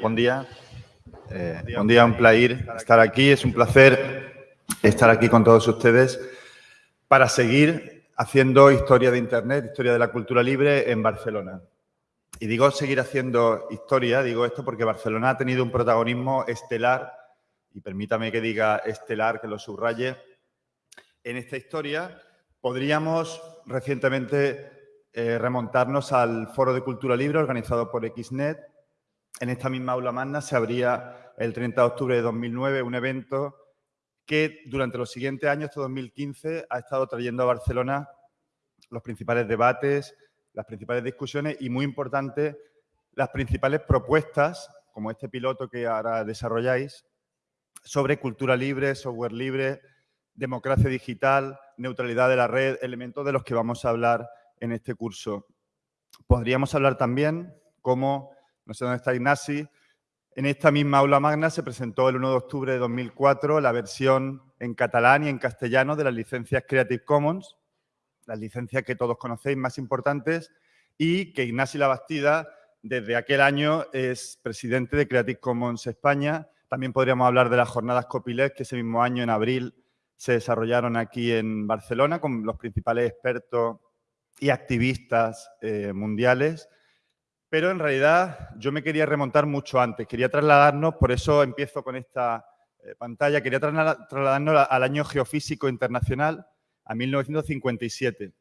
Buen día. Eh, buen día, un placer estar aquí. Es un placer estar aquí con todos ustedes para seguir haciendo historia de Internet, historia de la cultura libre en Barcelona. Y digo seguir haciendo historia, digo esto porque Barcelona ha tenido un protagonismo estelar, y permítame que diga estelar, que lo subraye, en esta historia. Podríamos recientemente eh, remontarnos al Foro de Cultura Libre organizado por XNET. En esta misma aula magna se abría el 30 de octubre de 2009 un evento que durante los siguientes años, hasta 2015, ha estado trayendo a Barcelona los principales debates, las principales discusiones y, muy importante, las principales propuestas, como este piloto que ahora desarrolláis, sobre cultura libre, software libre, democracia digital, neutralidad de la red, elementos de los que vamos a hablar en este curso. Podríamos hablar también cómo, no sé dónde está Ignasi, en esta misma aula magna se presentó el 1 de octubre de 2004 la versión en catalán y en castellano de las licencias Creative Commons, las licencias que todos conocéis más importantes, y que Ignasi Labastida desde aquel año es presidente de Creative Commons España. También podríamos hablar de las jornadas Copyleft, que ese mismo año, en abril, se desarrollaron aquí en Barcelona con los principales expertos y activistas eh, mundiales, pero en realidad yo me quería remontar mucho antes, quería trasladarnos, por eso empiezo con esta eh, pantalla, quería trasladarnos al año geofísico internacional, a 1957.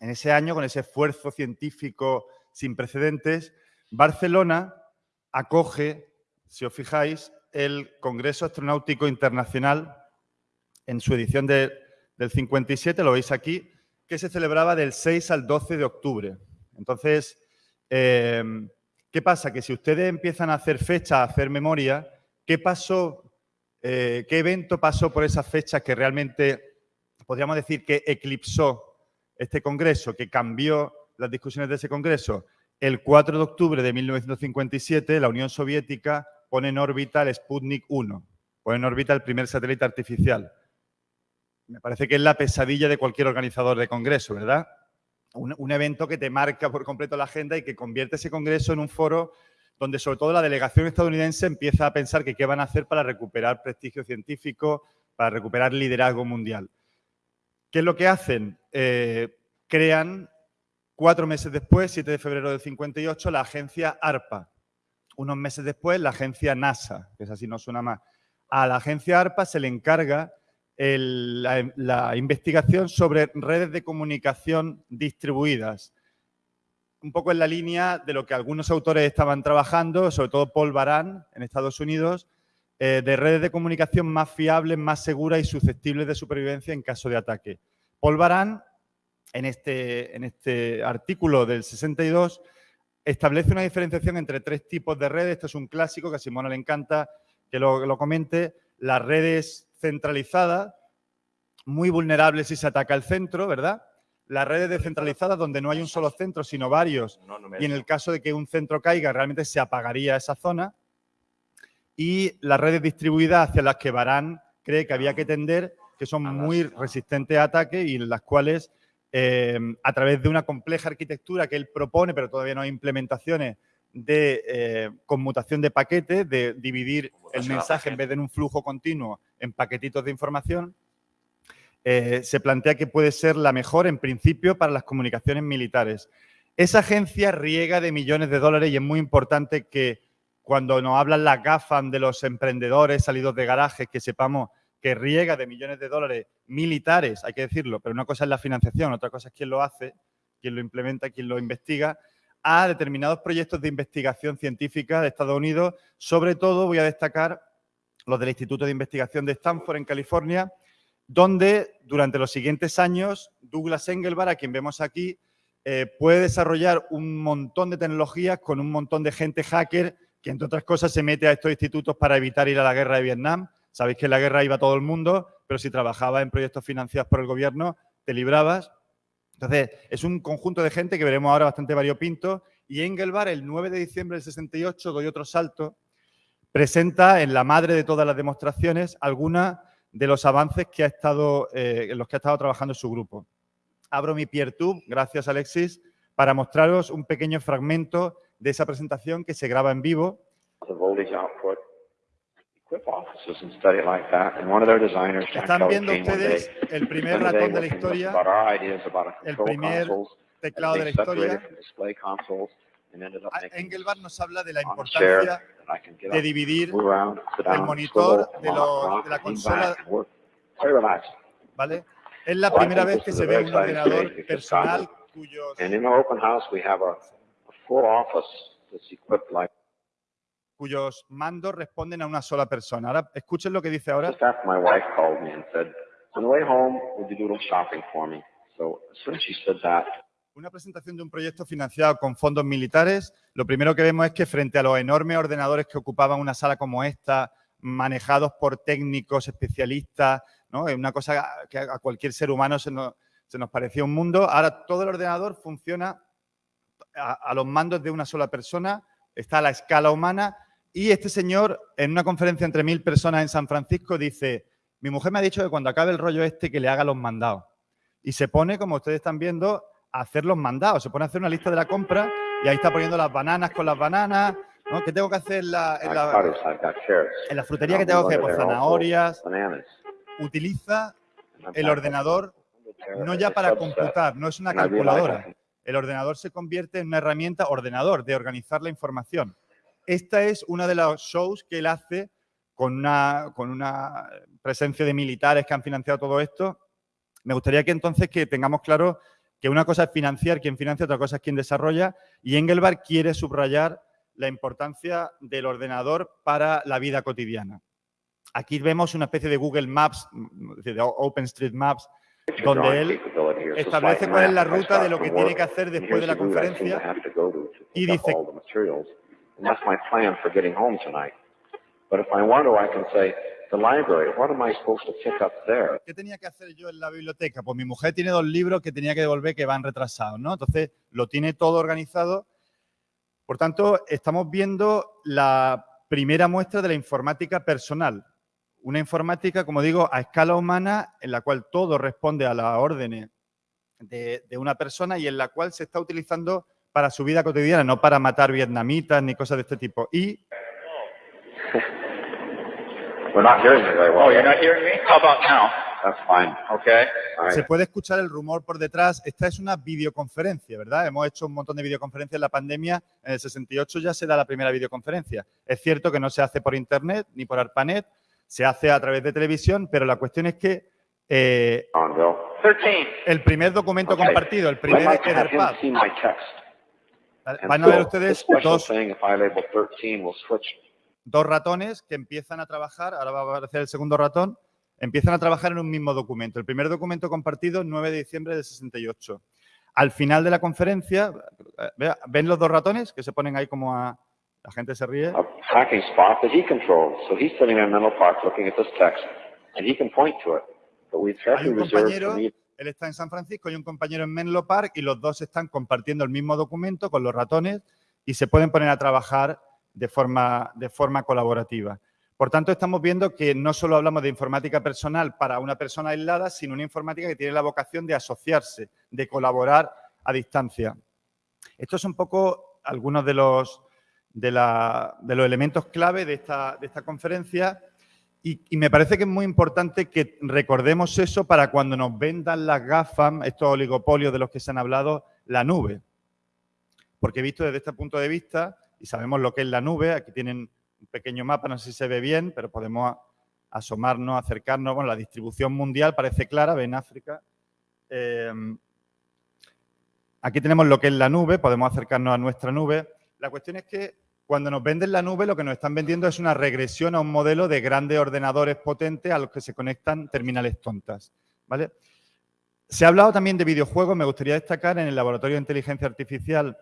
En ese año, con ese esfuerzo científico sin precedentes, Barcelona acoge, si os fijáis, el Congreso Astronáutico Internacional en su edición del 57, lo veis aquí, que se celebraba del 6 al 12 de octubre. Entonces, em, ¿qué pasa? Que si ustedes empiezan a hacer fecha, a hacer memoria, ¿qué pasó, eh, qué evento pasó por esas fechas que realmente podríamos decir que eclipsó este congreso, que cambió las discusiones de ese congreso? El 4 de octubre de 1957, la Unión Soviética pone en órbita el Sputnik 1, pone en órbita el primer satélite artificial. Me parece que es la pesadilla de cualquier organizador de congreso, ¿verdad? Un, evento que te marca por completo la agenda y que convierte ese congreso en un foro donde sobre todo la delegación estadounidense empieza a pensar que qué van a hacer para recuperar prestigio científico, para recuperar liderazgo mundial. ¿Qué es lo que hacen? Eh, crean cuatro meses después, 7 de febrero del 58, la agencia ARPA. Unos meses después, la agencia NASA, que es así, no suena más. A la agencia ARPA se le encarga la, investigación sobre redes de comunicación distribuidas. Un poco en la línea de lo que algunos autores estaban trabajando, sobre todo Paul Baran en Estados Unidos, eh, de redes de comunicación más fiables, más seguras y susceptibles de supervivencia en caso de ataque. Paul Baran, en este, en este artículo del 62, establece una diferenciación entre tres tipos de redes. Esto es un clásico que a Simona le encanta que lo, lo comente. Las redes centralizada, muy vulnerable si se ataca el centro, ¿verdad? Las redes descentralizadas donde no hay un solo centro, sino varios, y en el caso de que un centro caiga, realmente se apagaría esa zona. Y las redes distribuidas hacia las que Barán cree que había que tender, que son muy resistentes a ataque y en las cuales, eh, a través de una compleja arquitectura que él propone, pero todavía no hay implementaciones, de eh, conmutación de paquetes, de dividir el mensaje en vez de en un flujo continuo en paquetitos de información, eh, se plantea que puede ser la mejor en principio para las comunicaciones militares. Esa agencia riega de millones de dólares y es muy importante que cuando nos hablan las gafas de los emprendedores salidos de garajes, que sepamos que riega de millones de dólares militares, hay que decirlo, pero una cosa es la financiación, otra cosa es quién lo hace, quién lo implementa, quién lo investiga, a determinados proyectos de investigación científica de Estados Unidos. Sobre todo voy a destacar los del Instituto de Investigación de Stanford en California, donde durante los siguientes años Douglas Engelbart, a quien vemos aquí, eh, puede desarrollar un montón de tecnologías con un montón de gente hacker que, entre otras cosas, se mete a estos institutos para evitar ir a la guerra de Vietnam. Sabéis que en la guerra iba todo el mundo, pero si trabajabas en proyectos financiados por el gobierno, te librabas. Entonces, es un conjunto de gente que veremos ahora bastante variopinto. Y Engelbart, el 9 de diciembre del 68, doy otro salto, presenta en la madre de todas las demostraciones algunos de los avances que ha estado, eh, en los que ha estado trabajando su grupo. Abro mi PeerTube, gracias Alexis, para mostraros un pequeño fragmento de esa presentación que se graba en vivo. Están viendo ustedes el primer ratón de la historia, el primer teclado de la historia. Engelbart nos habla de la importancia de dividir, el monitor de los- la consola. ¿vale? Es la primera vez que se ve un ordenador personal cuyos, And in our open house, we have a, a full office that's equipped like cuyos mandos responden a una sola persona. Ahora, escuchen lo que dice ahora. Just after my wife called me and said, on the way home, would you do a little shopping for me? So as soon as she said that, Una presentación de un proyecto financiado con fondos militares. Lo primero que vemos es que frente a los enormes ordenadores que ocupaban una sala como esta, manejados por técnicos especialistas, ¿no? Es una cosa que a cualquier ser humano se nos, parecía un mundo. Ahora todo el ordenador funciona a, a los mandos de una sola persona, está a la escala humana y este señor en una conferencia entre mil personas en San Francisco dice, mi mujer me ha dicho que cuando acabe el rollo este que le haga los mandados. Y se pone, como ustedes están viendo, a hacer los mandados. Se pone a hacer una lista de la compra y ahí está poniendo las bananas con las bananas. ¿no? ¿Qué tengo que hacer en la, en la- en frutería? que tengo que hacer? Pues zanahorias. Utiliza el ordenador no ya para computar, no es una calculadora. El ordenador se convierte en una herramienta ordenador de organizar la información. Esta es una de los shows que él hace con una, con una presencia de militares que han financiado todo esto. Me gustaría que entonces que tengamos claro que una cosa es financiar quien financia, otra cosa es quien desarrolla. Y Engelbart quiere subrayar la importancia del ordenador para la vida cotidiana. Aquí vemos una especie de Google Maps, de OpenStreetMaps, donde él establece cuál es la ruta de lo que tiene que hacer después de la conferencia. Y dice- that's my plan for getting home tonight. But if I want to, I can say, the library, what am I supposed to pick up there? ¿Qué tenía que hacer yo en la biblioteca? Pues mi mujer tiene dos libros que tenía que devolver que van retrasados, ¿no? Entonces, lo tiene todo organizado. Por tanto, estamos viendo la primera muestra de la informática personal. Una informática, como digo, a escala humana, en la cual todo responde a las órdenes de, de una persona y en la cual se está utilizando para su vida cotidiana, no para matar vietnamitas ni cosas de este tipo. Y We're not hearing you very well. Oh, you're not hearing me? How about now? That's fine. Okay. Right. Se puede escuchar el rumor por detrás. Esta es una videoconferencia, ¿verdad? Hemos hecho un montón de videoconferencias en la pandemia. En el 68 ya se da la primera videoconferencia. Es cierto que no se hace por internet ni por ARPANET, se hace a través de televisión, pero la cuestión es que eh, On, Bill. 13. el primer documento Okay. compartido, el primer Etherpad, van a ver ustedes dos, thing, if I label 13, will switch dos ratones que empiezan a trabajar, ahora va a aparecer el segundo ratón, empiezan a trabajar en un mismo documento. El primer documento compartido, 9 de diciembre del 68. Al final de la conferencia, eh, vea, ¿ven los dos ratones que se ponen ahí como a... La gente se ríe. a tracking spot that he controls. So he's sitting in Menlo Park looking at this text, and he can point to it. But we've Hay un compañero, él está en San Francisco y un compañero en Menlo Park y los dos están compartiendo el mismo documento con los ratones y se pueden poner a trabajar de forma, de forma colaborativa. Por tanto, estamos viendo que no solo hablamos de informática personal para una persona aislada, sino una informática que tiene la vocación de asociarse, de colaborar a distancia. Estos son un poco algunos de los, de la- de los elementos clave de esta, de esta conferencia y, me parece que es muy importante que recordemos eso para cuando nos vendan las GAFAM, estos oligopolios de los que se han hablado, la nube. Porque visto desde este punto de vista, y sabemos lo que es la nube, aquí tienen un pequeño mapa, no sé si se ve bien, pero podemos asomarnos, acercarnos. Bueno, la distribución mundial parece clara, ven África. Eh, aquí tenemos lo que es la nube, podemos acercarnos a nuestra nube. La cuestión es que cuando nos venden la nube, lo que nos están vendiendo es una regresión a un modelo de grandes ordenadores potentes a los que se conectan terminales tontas. ¿vale? Se ha hablado también de videojuegos. Me gustaría destacar en el Laboratorio de Inteligencia Artificial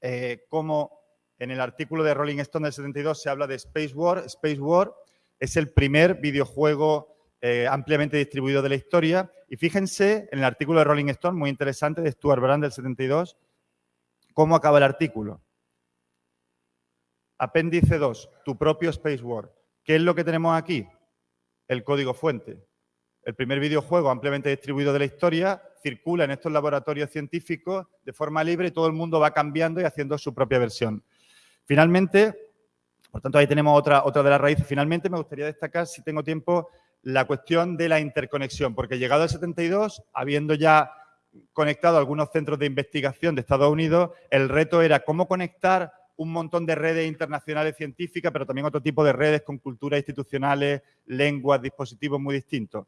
eh, cómo en el artículo de Rolling Stone del 72 se habla de Space War. Space War es el primer videojuego eh, ampliamente distribuido de la historia. Y fíjense en el artículo de Rolling Stone, muy interesante, de Stuart Brand del 72, cómo acaba el artículo. Apéndice 2, tu propio Space War. ¿Qué es lo que tenemos aquí? El código fuente. El primer videojuego ampliamente distribuido de la historia circula en estos laboratorios científicos de forma libre y todo el mundo va cambiando y haciendo su propia versión. Finalmente, Por tanto, ahí tenemos otra, otra de las raíces. Finalmente, me gustaría destacar, si tengo tiempo, la cuestión de la interconexión, porque llegado al 72, habiendo ya conectado algunos centros de investigación de Estados Unidos, el reto era cómo conectar un montón de redes internacionales científicas, pero también otro tipo de redes con culturas institucionales, lenguas, dispositivos muy distintos.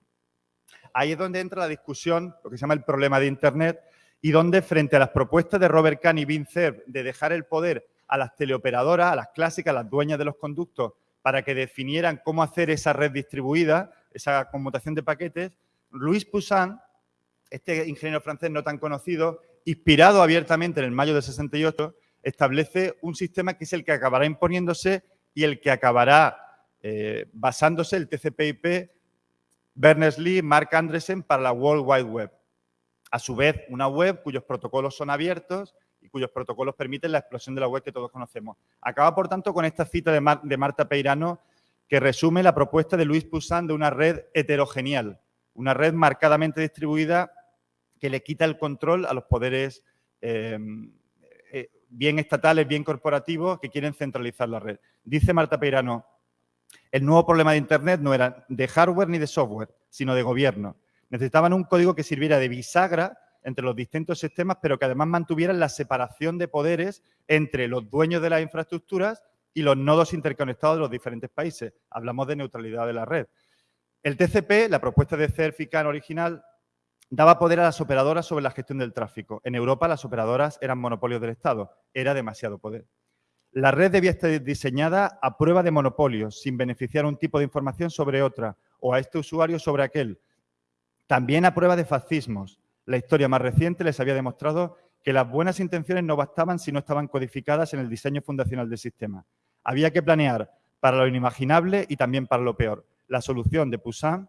Ahí es donde entra la discusión, lo que se llama el problema de Internet, y donde frente a las propuestas de Robert Kahn y Vint Cerf de dejar el poder a las teleoperadoras, a las clásicas, a las dueñas de los conductos, para que definieran cómo hacer esa red distribuida, esa conmutación de paquetes, Luis Poussin, este ingeniero francés no tan conocido, inspirado abiertamente en el mayo del 68, establece un sistema que es el que acabará imponiéndose y el que acabará eh, basándose el TCP/IP Berners-Lee, Mark Andresen para la World Wide Web. A su vez, una web cuyos protocolos son abiertos cuyos protocolos permiten la explosión de la web que todos conocemos. Acaba, por tanto, con esta cita de, Marta Peirano que resume la propuesta de Luis Poussin de una red heterogenial, una red marcadamente distribuida que le quita el control a los poderes eh, eh, bien estatales, bien corporativos, que quieren centralizar la red. Dice Marta Peirano, el nuevo problema de Internet no era de hardware ni de software, sino de gobierno. Necesitaban un código que sirviera de bisagra entre los distintos sistemas, pero que además mantuvieran la separación de poderes entre los dueños de las infraestructuras y los nodos interconectados de los diferentes países. Hablamos de neutralidad de la red. El TCP, la propuesta de Cerfican original, daba poder a las operadoras sobre la gestión del tráfico. En Europa las operadoras eran monopolios del Estado. Era demasiado poder. La red debía estar diseñada a prueba de monopolios, sin beneficiar un tipo de información sobre otra o a este usuario sobre aquel. También a prueba de fascismos, la historia más reciente les había demostrado que las buenas intenciones no bastaban si no estaban codificadas en el diseño fundacional del sistema. Había que planear para lo inimaginable y también para lo peor. La solución de Poussin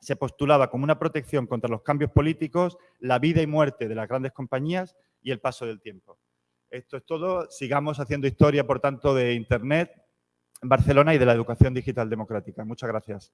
se postulaba como una protección contra los cambios políticos, la vida y muerte de las grandes compañías y el paso del tiempo. Esto es todo. Sigamos haciendo historia, por tanto, de Internet, Barcelona y de la educación digital democrática. Muchas gracias.